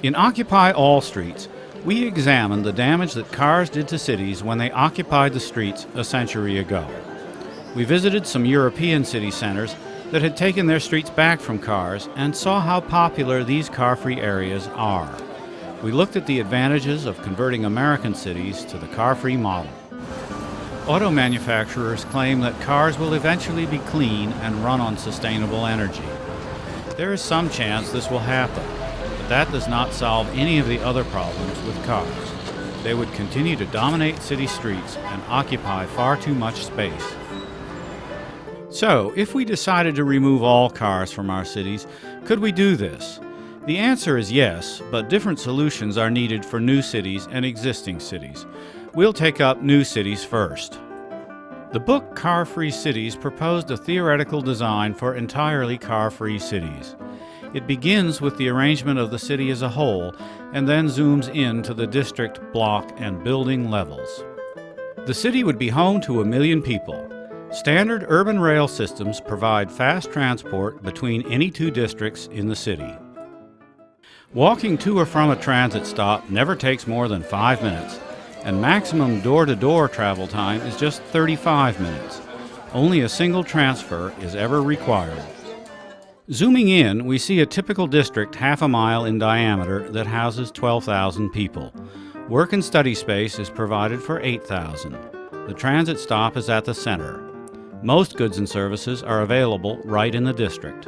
In Occupy All Streets, we examined the damage that cars did to cities when they occupied the streets a century ago. We visited some European city centers that had taken their streets back from cars and saw how popular these car-free areas are. We looked at the advantages of converting American cities to the car-free model. Auto manufacturers claim that cars will eventually be clean and run on sustainable energy. There is some chance this will happen, but that does not solve any of the other problems with cars. They would continue to dominate city streets and occupy far too much space. So, if we decided to remove all cars from our cities, could we do this? The answer is yes, but different solutions are needed for new cities and existing cities. We'll take up new cities first. The book Car Free Cities proposed a theoretical design for entirely car free cities. It begins with the arrangement of the city as a whole and then zooms in to the district, block, and building levels. The city would be home to a million people. Standard urban rail systems provide fast transport between any two districts in the city. Walking to or from a transit stop never takes more than five minutes, and maximum door-to-door travel time is just 35 minutes. Only a single transfer is ever required. Zooming in, we see a typical district half a mile in diameter that houses 12,000 people. Work and study space is provided for 8,000. The transit stop is at the center. Most goods and services are available right in the district.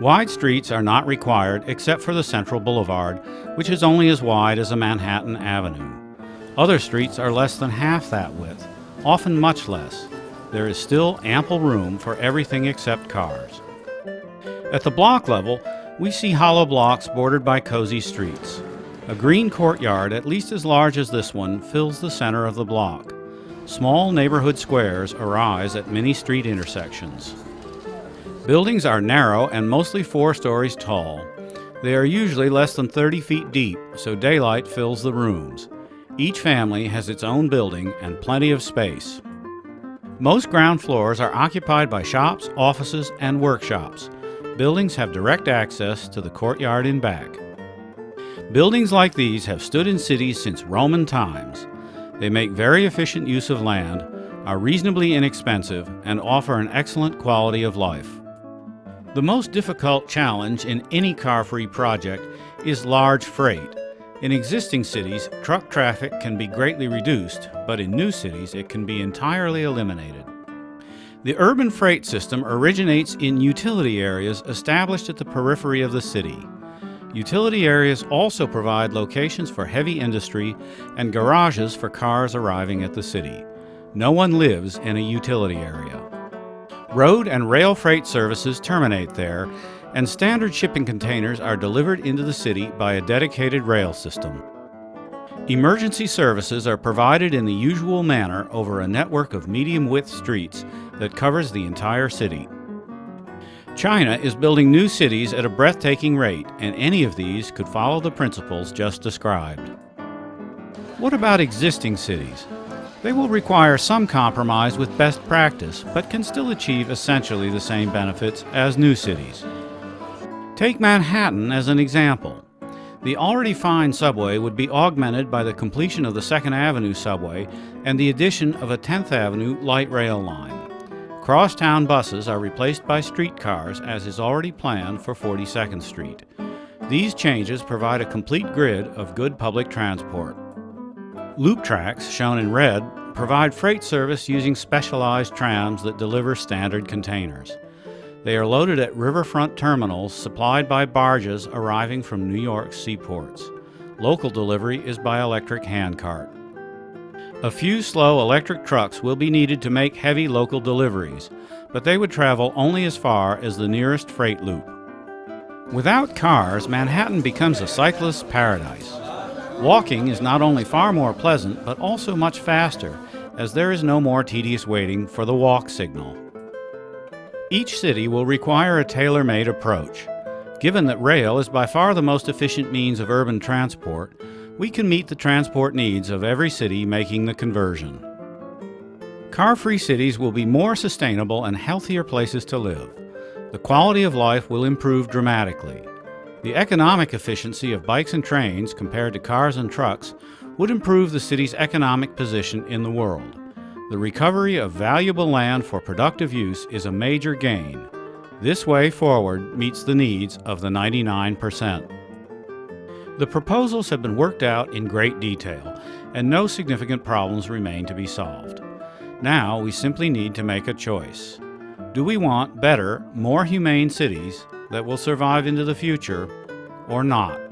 Wide streets are not required except for the Central Boulevard, which is only as wide as a Manhattan Avenue. Other streets are less than half that width, often much less. There is still ample room for everything except cars. At the block level, we see hollow blocks bordered by cozy streets. A green courtyard at least as large as this one fills the center of the block. Small neighborhood squares arise at many street intersections. Buildings are narrow and mostly four stories tall. They are usually less than 30 feet deep, so daylight fills the rooms. Each family has its own building and plenty of space. Most ground floors are occupied by shops, offices, and workshops. Buildings have direct access to the courtyard in back. Buildings like these have stood in cities since Roman times. They make very efficient use of land, are reasonably inexpensive, and offer an excellent quality of life. The most difficult challenge in any car-free project is large freight. In existing cities, truck traffic can be greatly reduced, but in new cities it can be entirely eliminated. The urban freight system originates in utility areas established at the periphery of the city. Utility areas also provide locations for heavy industry and garages for cars arriving at the city. No one lives in a utility area. Road and rail freight services terminate there, and standard shipping containers are delivered into the city by a dedicated rail system. Emergency services are provided in the usual manner over a network of medium-width streets that covers the entire city. China is building new cities at a breathtaking rate, and any of these could follow the principles just described. What about existing cities? They will require some compromise with best practice, but can still achieve essentially the same benefits as new cities. Take Manhattan as an example. The already fine subway would be augmented by the completion of the 2nd Avenue subway and the addition of a 10th Avenue light rail line. Crosstown buses are replaced by streetcars as is already planned for 42nd Street. These changes provide a complete grid of good public transport. Loop tracks, shown in red, provide freight service using specialized trams that deliver standard containers. They are loaded at riverfront terminals supplied by barges arriving from New York seaports. Local delivery is by electric handcart. A few slow electric trucks will be needed to make heavy local deliveries, but they would travel only as far as the nearest freight loop. Without cars, Manhattan becomes a cyclist's paradise. Walking is not only far more pleasant, but also much faster, as there is no more tedious waiting for the walk signal. Each city will require a tailor-made approach. Given that rail is by far the most efficient means of urban transport, we can meet the transport needs of every city making the conversion. Car-free cities will be more sustainable and healthier places to live. The quality of life will improve dramatically. The economic efficiency of bikes and trains compared to cars and trucks would improve the city's economic position in the world. The recovery of valuable land for productive use is a major gain. This way forward meets the needs of the 99%. The proposals have been worked out in great detail, and no significant problems remain to be solved. Now we simply need to make a choice. Do we want better, more humane cities that will survive into the future, or not?